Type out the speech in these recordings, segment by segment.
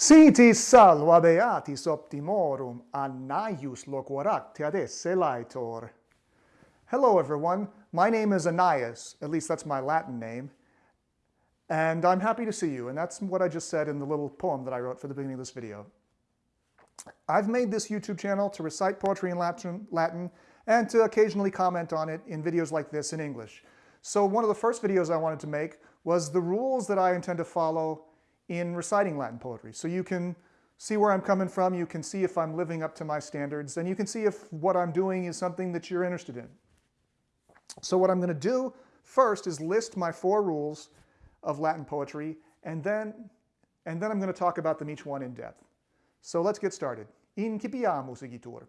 Sitis salva beatis optimorum Annaeus loquaracte ad esse laetor. Hello everyone, my name is Annaeus, at least that's my Latin name, and I'm happy to see you, and that's what I just said in the little poem that I wrote for the beginning of this video. I've made this YouTube channel to recite poetry in Latin and to occasionally comment on it in videos like this in English. So one of the first videos I wanted to make was the rules that I intend to follow in reciting Latin poetry. So you can see where I'm coming from, you can see if I'm living up to my standards, and you can see if what I'm doing is something that you're interested in. So what I'm going to do first is list my four rules of Latin poetry, and then, and then I'm going to talk about them each one in depth. So let's get started. Incipiamus igitur.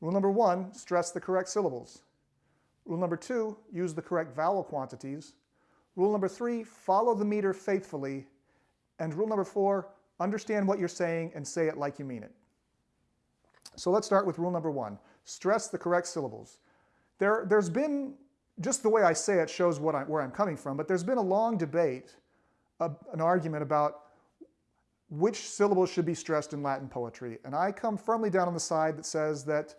Rule number one, stress the correct syllables. Rule number two, use the correct vowel quantities. Rule number three, follow the meter faithfully. And rule number four, understand what you're saying and say it like you mean it. So let's start with rule number one, stress the correct syllables. There, there's been, just the way I say it shows what I, where I'm coming from, but there's been a long debate, a, an argument about which syllables should be stressed in Latin poetry. And I come firmly down on the side that says that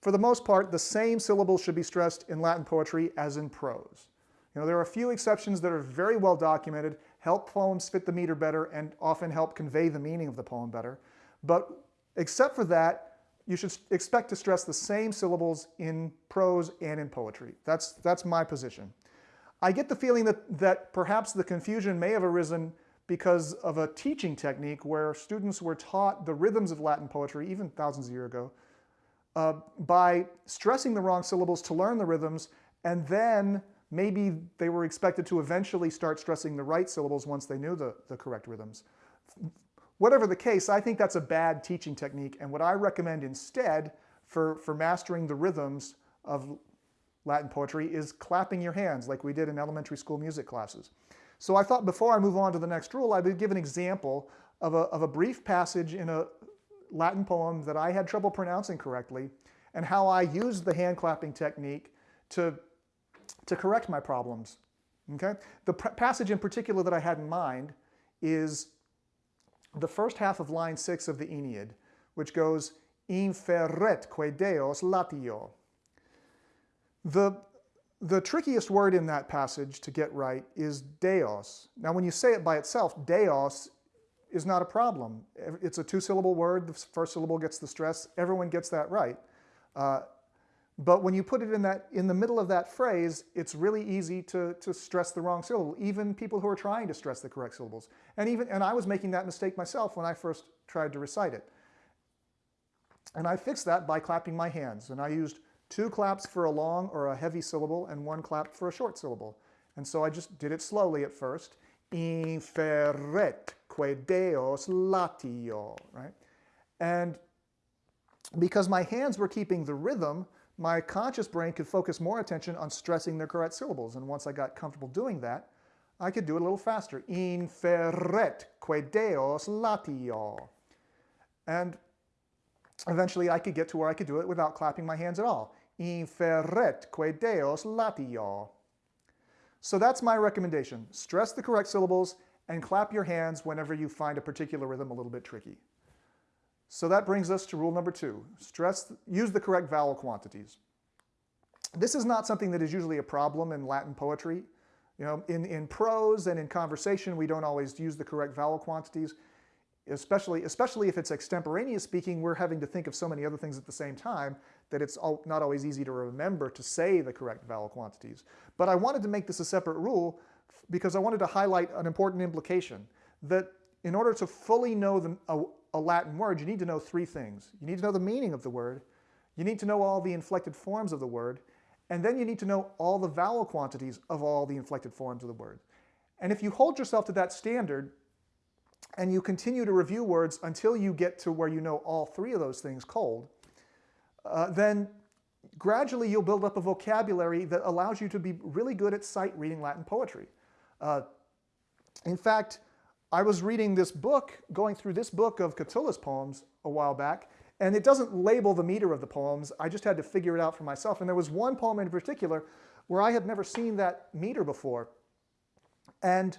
for the most part, the same syllables should be stressed in Latin poetry as in prose. You know, there are a few exceptions that are very well documented, help poems fit the meter better, and often help convey the meaning of the poem better. But except for that, you should expect to stress the same syllables in prose and in poetry. That's, that's my position. I get the feeling that, that perhaps the confusion may have arisen because of a teaching technique where students were taught the rhythms of Latin poetry, even thousands of years ago, uh, by stressing the wrong syllables to learn the rhythms, and then maybe they were expected to eventually start stressing the right syllables once they knew the, the correct rhythms. Whatever the case, I think that's a bad teaching technique, and what I recommend instead for, for mastering the rhythms of Latin poetry is clapping your hands like we did in elementary school music classes. So I thought before I move on to the next rule, I would give an example of a, of a brief passage in a, Latin poem that I had trouble pronouncing correctly and how I used the hand clapping technique to, to correct my problems. Okay? The passage in particular that I had in mind is the first half of line six of the Aeneid, which goes, *inferret inferretque deos latio. The, the trickiest word in that passage to get right is deos. Now when you say it by itself, deos is not a problem. It's a two-syllable word. The first syllable gets the stress. Everyone gets that right. Uh, but when you put it in, that, in the middle of that phrase, it's really easy to, to stress the wrong syllable, even people who are trying to stress the correct syllables. And, even, and I was making that mistake myself when I first tried to recite it. And I fixed that by clapping my hands. And I used two claps for a long or a heavy syllable and one clap for a short syllable. And so I just did it slowly at first. Inferret que Deos latio, right? And because my hands were keeping the rhythm, my conscious brain could focus more attention on stressing the correct syllables. And once I got comfortable doing that, I could do it a little faster. Inferret que Deos latio. And eventually I could get to where I could do it without clapping my hands at all. Inferret que Deos latio. So that's my recommendation. Stress the correct syllables and clap your hands whenever you find a particular rhythm a little bit tricky. So that brings us to rule number two. Stress, use the correct vowel quantities. This is not something that is usually a problem in Latin poetry. You know, in, in prose and in conversation, we don't always use the correct vowel quantities, especially, especially if it's extemporaneous speaking, we're having to think of so many other things at the same time that it's not always easy to remember to say the correct vowel quantities. But I wanted to make this a separate rule because I wanted to highlight an important implication that in order to fully know the, a, a, Latin word, you need to know three things. You need to know the meaning of the word, you need to know all the inflected forms of the word, and then you need to know all the vowel quantities of all the inflected forms of the word. And if you hold yourself to that standard and you continue to review words until you get to where you know all three of those things cold, uh, then gradually you'll build up a vocabulary that allows you to be really good at sight reading Latin poetry. Uh, in fact, I was reading this book, going through this book of Catullus poems a while back, and it doesn't label the meter of the poems. I just had to figure it out for myself. And there was one poem in particular where I had never seen that meter before. And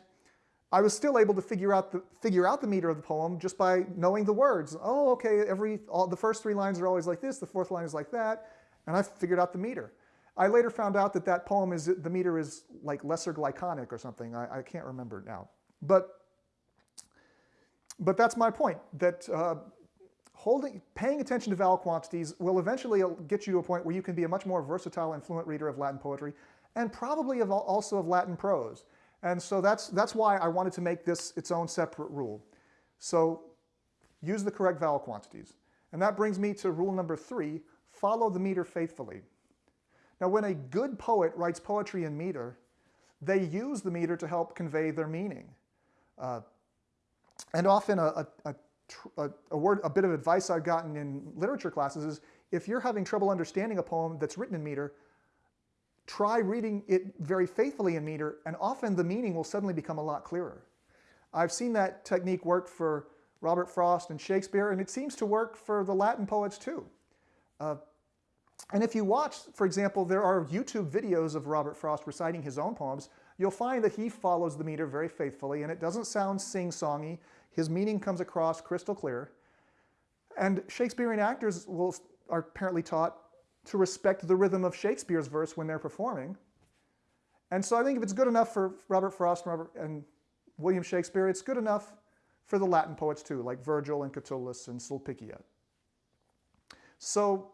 I was still able to figure out the figure out the meter of the poem just by knowing the words. Oh, okay, every all, the first three lines are always like this, the fourth line is like that, and I figured out the meter. I later found out that that poem is the meter is like lesser glyconic or something. I, I can't remember now, but but that's my point. That uh, holding, paying attention to vowel quantities will eventually get you to a point where you can be a much more versatile and fluent reader of Latin poetry, and probably of also of Latin prose. And so that's, that's why I wanted to make this its own separate rule. So use the correct vowel quantities. And that brings me to rule number three, follow the meter faithfully. Now when a good poet writes poetry in meter, they use the meter to help convey their meaning. Uh, and often a, a, a, a, word, a bit of advice I've gotten in literature classes is if you're having trouble understanding a poem that's written in meter, try reading it very faithfully in meter, and often the meaning will suddenly become a lot clearer. I've seen that technique work for Robert Frost and Shakespeare, and it seems to work for the Latin poets too. Uh, and if you watch, for example, there are YouTube videos of Robert Frost reciting his own poems, you'll find that he follows the meter very faithfully, and it doesn't sound sing-songy. His meaning comes across crystal clear. And Shakespearean actors will, are apparently taught to respect the rhythm of Shakespeare's verse when they're performing. And so I think if it's good enough for Robert Frost and, Robert, and William Shakespeare, it's good enough for the Latin poets too, like Virgil and Catullus and Sulpicia. So,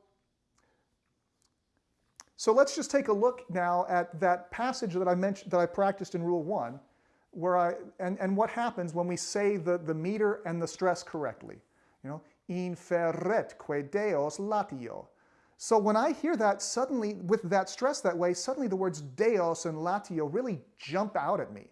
so let's just take a look now at that passage that I mentioned, that I practiced in Rule 1, where I, and, and what happens when we say the, the meter and the stress correctly. You know, inferretque Deos latio. So when I hear that, suddenly, with that stress that way, suddenly the words Deos and Latio really jump out at me,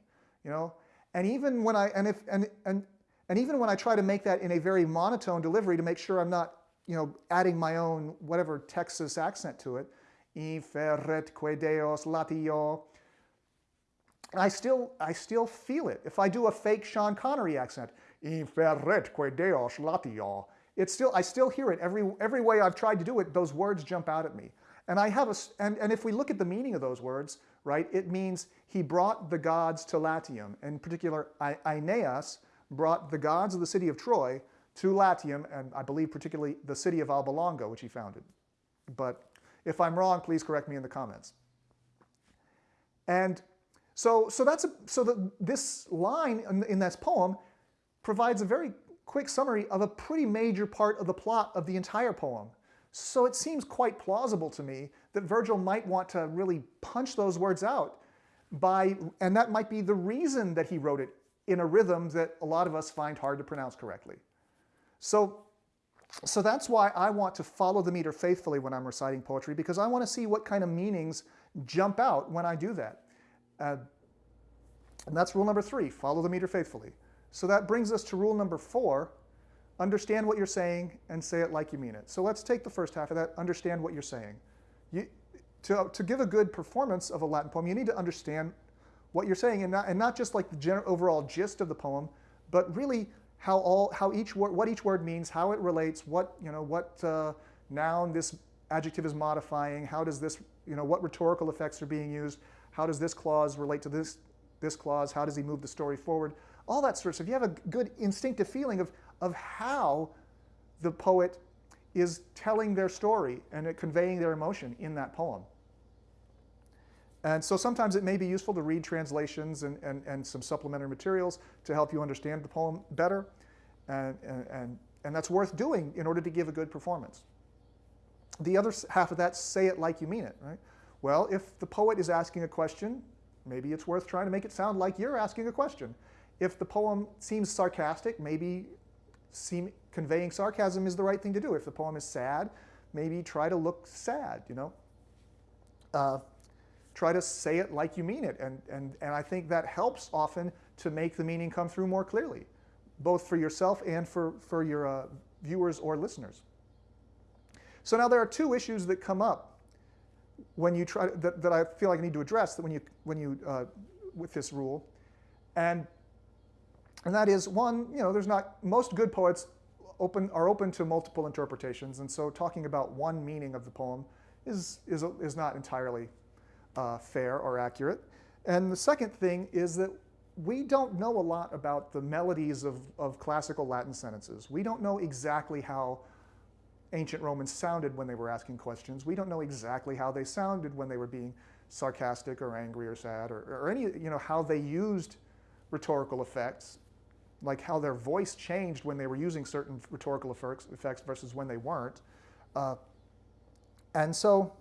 you know? And even when I, and if, and, and, and even when I try to make that in a very monotone delivery to make sure I'm not, you know, adding my own, whatever Texas accent to it, Inferretque Deos Latio, I still, I still feel it. If I do a fake Sean Connery accent, Inferretque Deos Latio, it's still, I still hear it. Every, every way I've tried to do it, those words jump out at me. And I have a, and, and if we look at the meaning of those words, right, it means he brought the gods to Latium. In particular, Aeneas brought the gods of the city of Troy to Latium, and I believe particularly the city of Alba Longa, which he founded. But if I'm wrong, please correct me in the comments. And so, so that's a, so the, this line in, in this poem provides a very quick summary of a pretty major part of the plot of the entire poem. So it seems quite plausible to me that Virgil might want to really punch those words out by, and that might be the reason that he wrote it in a rhythm that a lot of us find hard to pronounce correctly. So, so that's why I want to follow the meter faithfully when I'm reciting poetry, because I want to see what kind of meanings jump out when I do that. Uh, and that's rule number three, follow the meter faithfully. So that brings us to rule number four, understand what you're saying and say it like you mean it. So let's take the first half of that, understand what you're saying. You, to, to give a good performance of a Latin poem, you need to understand what you're saying and not, and not just like the general, overall gist of the poem, but really how all how each word what each word means, how it relates, what you know what uh, noun this adjective is modifying, how does this you know what rhetorical effects are being used, how does this clause relate to this this clause, how does he move the story forward all that sort of stuff. You have a good instinctive feeling of, of how the poet is telling their story and conveying their emotion in that poem. And so sometimes it may be useful to read translations and, and, and some supplementary materials to help you understand the poem better. And, and, and that's worth doing in order to give a good performance. The other half of that, say it like you mean it, right? Well, if the poet is asking a question, maybe it's worth trying to make it sound like you're asking a question. If the poem seems sarcastic, maybe seem, conveying sarcasm is the right thing to do. If the poem is sad, maybe try to look sad, you know. Uh, try to say it like you mean it. And, and, and I think that helps often to make the meaning come through more clearly, both for yourself and for, for your uh, viewers or listeners. So now there are two issues that come up when you try that, that I feel like I need to address that when you, when you uh, with this rule. And and that is one, you know, there's not, most good poets open, are open to multiple interpretations, and so talking about one meaning of the poem is, is, is not entirely uh, fair or accurate. And the second thing is that we don't know a lot about the melodies of, of classical Latin sentences. We don't know exactly how ancient Romans sounded when they were asking questions. We don't know exactly how they sounded when they were being sarcastic or angry or sad or, or any, you know, how they used rhetorical effects, like how their voice changed when they were using certain rhetorical effects, versus when they weren't. Uh, and so,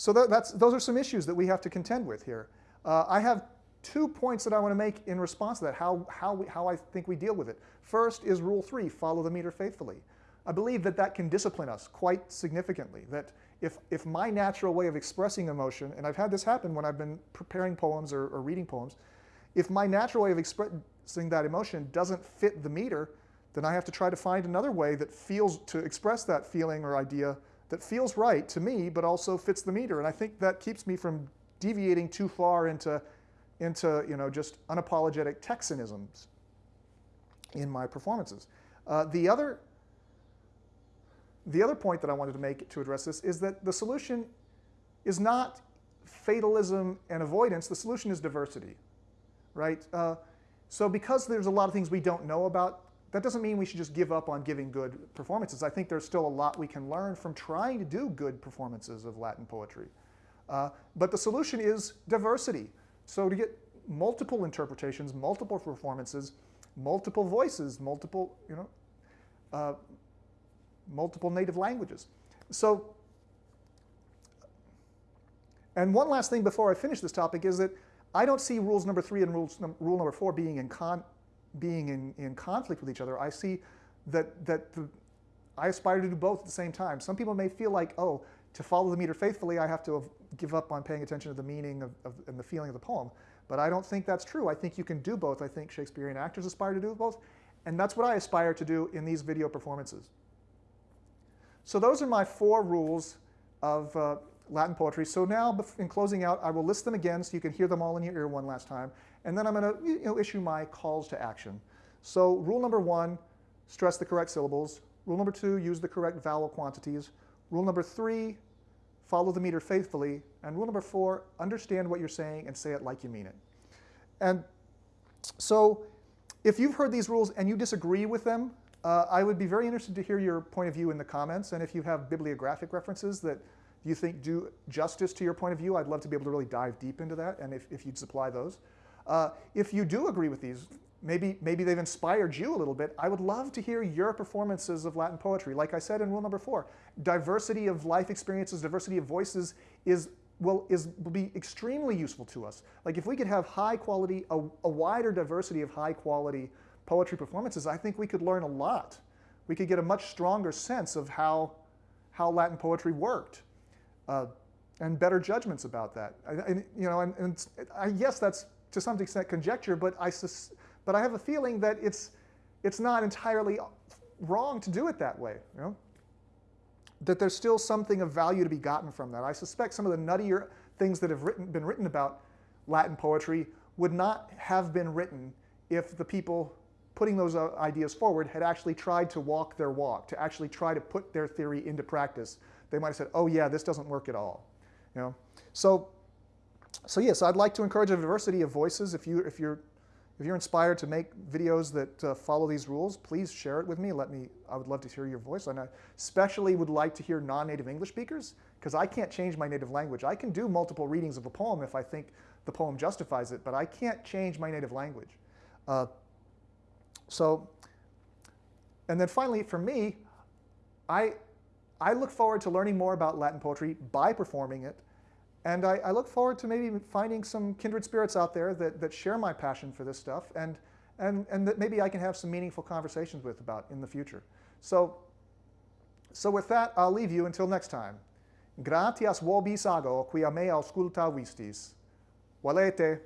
so that, that's, those are some issues that we have to contend with here. Uh, I have two points that I want to make in response to that, how, how, we, how I think we deal with it. First is rule three, follow the meter faithfully. I believe that that can discipline us quite significantly, that if, if my natural way of expressing emotion, and I've had this happen when I've been preparing poems or, or reading poems, if my natural way of expressing that emotion doesn't fit the meter, then I have to try to find another way that feels, to express that feeling or idea that feels right to me, but also fits the meter. And I think that keeps me from deviating too far into, into you know, just unapologetic Texanisms in my performances. Uh, the other the other point that I wanted to make to address this is that the solution is not fatalism and avoidance. The solution is diversity, right? Uh, so because there's a lot of things we don't know about, that doesn't mean we should just give up on giving good performances. I think there's still a lot we can learn from trying to do good performances of Latin poetry. Uh, but the solution is diversity. So to get multiple interpretations, multiple performances, multiple voices, multiple, you know, uh, multiple native languages. So, and one last thing before I finish this topic is that I don't see rules number three and rules, rule number four being in, con, being in, in conflict with each other. I see that, that the, I aspire to do both at the same time. Some people may feel like, oh, to follow the meter faithfully, I have to give up on paying attention to the meaning of, of, and the feeling of the poem. But I don't think that's true. I think you can do both. I think Shakespearean actors aspire to do both. And that's what I aspire to do in these video performances. So those are my four rules of uh, Latin poetry. So now, in closing out, I will list them again so you can hear them all in your ear one last time. And then I'm going to you know, issue my calls to action. So rule number one, stress the correct syllables. Rule number two, use the correct vowel quantities. Rule number three, follow the meter faithfully. And rule number four, understand what you're saying and say it like you mean it. And so if you've heard these rules and you disagree with them, uh, I would be very interested to hear your point of view in the comments, and if you have bibliographic references that you think do justice to your point of view, I'd love to be able to really dive deep into that, and if, if you'd supply those. Uh, if you do agree with these, maybe, maybe they've inspired you a little bit, I would love to hear your performances of Latin poetry. Like I said in rule number four, diversity of life experiences, diversity of voices is will, is, will be extremely useful to us. Like if we could have high quality, a, a wider diversity of high quality poetry performances, I think we could learn a lot. We could get a much stronger sense of how, how Latin poetry worked uh, and better judgments about that. And, you know, and, and I guess that's to some extent conjecture, but I, but I have a feeling that it's, it's not entirely wrong to do it that way. You know? That there's still something of value to be gotten from that. I suspect some of the nuttier things that have written, been written about Latin poetry would not have been written if the people putting those uh, ideas forward had actually tried to walk their walk, to actually try to put their theory into practice, they might have said, oh yeah, this doesn't work at all. You know? So, so yes, I'd like to encourage a diversity of voices. If, you, if, you're, if you're inspired to make videos that uh, follow these rules, please share it with me. Let me. I would love to hear your voice. And I especially would like to hear non-native English speakers, because I can't change my native language. I can do multiple readings of a poem if I think the poem justifies it, but I can't change my native language. Uh, so, and then finally, for me, I, I look forward to learning more about Latin poetry by performing it. And I, I, look forward to maybe finding some kindred spirits out there that, that share my passion for this stuff and, and, and that maybe I can have some meaningful conversations with about in the future. So, so with that, I'll leave you until next time. Gratias vobis ago, quia me ausculta vistis. Valete.